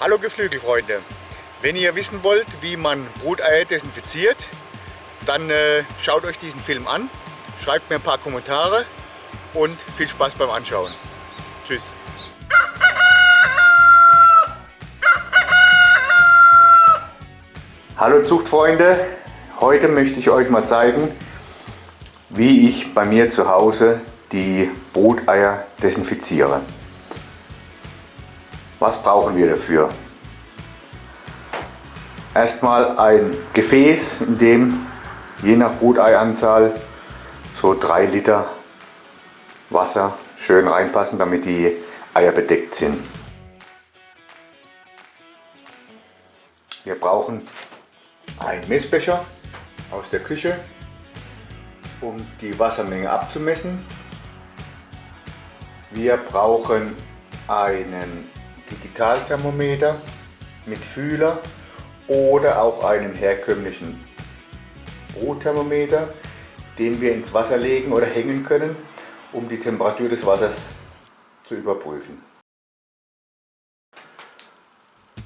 Hallo Geflügelfreunde! Wenn ihr wissen wollt, wie man Bruteier desinfiziert, dann äh, schaut euch diesen Film an, schreibt mir ein paar Kommentare und viel Spaß beim Anschauen. Tschüss! Hallo Zuchtfreunde! Heute möchte ich euch mal zeigen, wie ich bei mir zu Hause die Bruteier desinfiziere. Was brauchen wir dafür? Erstmal ein Gefäß, in dem je nach Bruteianzahl so 3 Liter Wasser schön reinpassen, damit die Eier bedeckt sind. Wir brauchen einen Messbecher aus der Küche, um die Wassermenge abzumessen. Wir brauchen einen Digitalthermometer mit Fühler oder auch einen herkömmlichen Brutthermometer, den wir ins Wasser legen oder hängen können, um die Temperatur des Wassers zu überprüfen.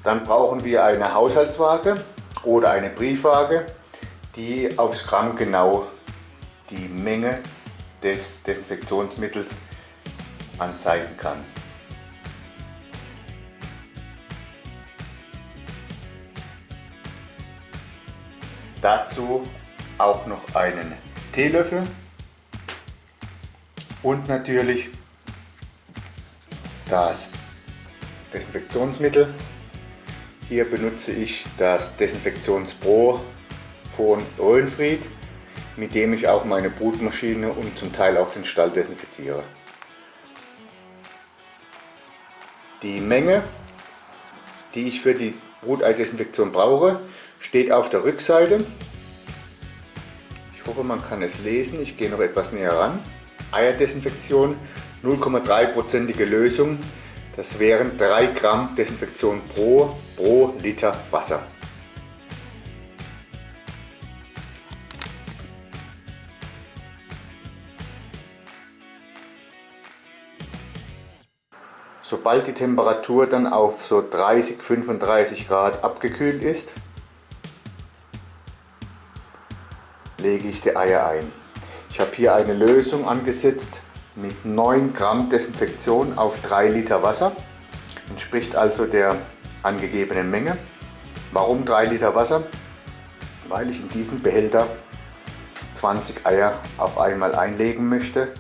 Dann brauchen wir eine Haushaltswaage oder eine Briefwaage, die aufs Gramm genau die Menge des Desinfektionsmittels anzeigen kann. Dazu auch noch einen Teelöffel und natürlich das Desinfektionsmittel. Hier benutze ich das Desinfektionspro von Röhnfried, mit dem ich auch meine Brutmaschine und zum Teil auch den Stall desinfiziere. Die Menge, die ich für die Bruteidesinfektion brauche, steht auf der Rückseite. Ich hoffe man kann es lesen, ich gehe noch etwas näher ran. Eierdesinfektion 0,3%ige Lösung, das wären 3 Gramm Desinfektion pro, pro Liter Wasser. Sobald die Temperatur dann auf so 30-35 Grad abgekühlt ist, lege ich die Eier ein. Ich habe hier eine Lösung angesetzt mit 9 Gramm Desinfektion auf 3 Liter Wasser. Entspricht also der angegebenen Menge. Warum 3 Liter Wasser? Weil ich in diesen Behälter 20 Eier auf einmal einlegen möchte.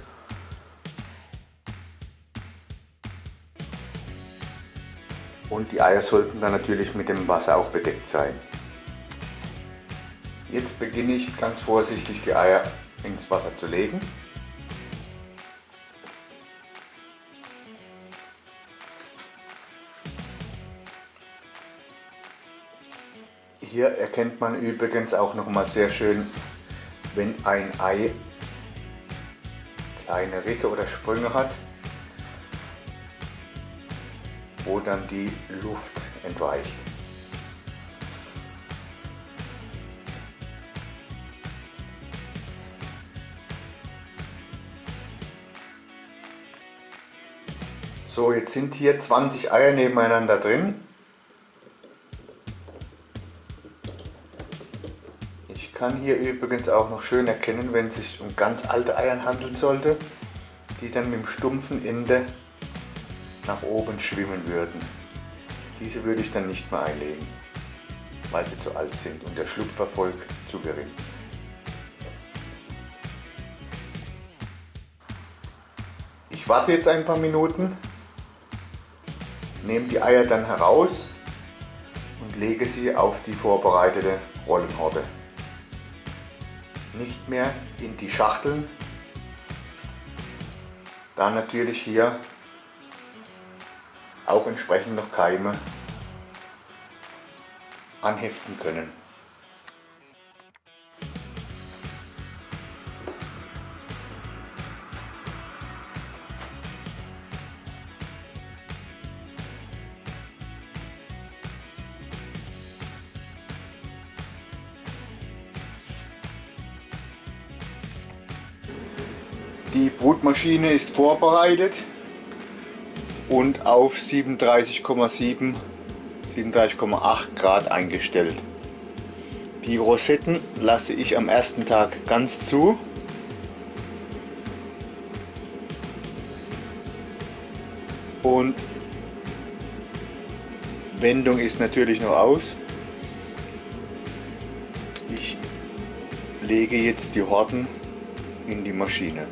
Und die Eier sollten dann natürlich mit dem Wasser auch bedeckt sein. Jetzt beginne ich ganz vorsichtig die Eier ins Wasser zu legen. Hier erkennt man übrigens auch noch mal sehr schön, wenn ein Ei kleine Risse oder Sprünge hat, wo dann die Luft entweicht. So, jetzt sind hier 20 Eier nebeneinander drin. Ich kann hier übrigens auch noch schön erkennen, wenn es sich um ganz alte Eier handeln sollte, die dann mit dem stumpfen Ende nach oben schwimmen würden. Diese würde ich dann nicht mehr einlegen, weil sie zu alt sind und der Schlupferfolg zu gering. Ich warte jetzt ein paar Minuten Nehme die Eier dann heraus und lege sie auf die vorbereitete Rollenhorde. Nicht mehr in die Schachteln, da natürlich hier auch entsprechend noch Keime anheften können. Die Brutmaschine ist vorbereitet und auf 37,7 37,8 Grad eingestellt. Die Rosetten lasse ich am ersten Tag ganz zu. Und Wendung ist natürlich noch aus. Ich lege jetzt die Horten in die Maschine.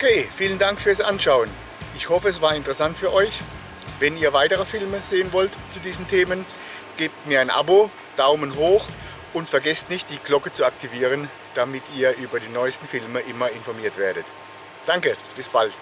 Okay, vielen Dank fürs Anschauen. Ich hoffe, es war interessant für euch. Wenn ihr weitere Filme sehen wollt zu diesen Themen, gebt mir ein Abo, Daumen hoch und vergesst nicht, die Glocke zu aktivieren, damit ihr über die neuesten Filme immer informiert werdet. Danke, bis bald.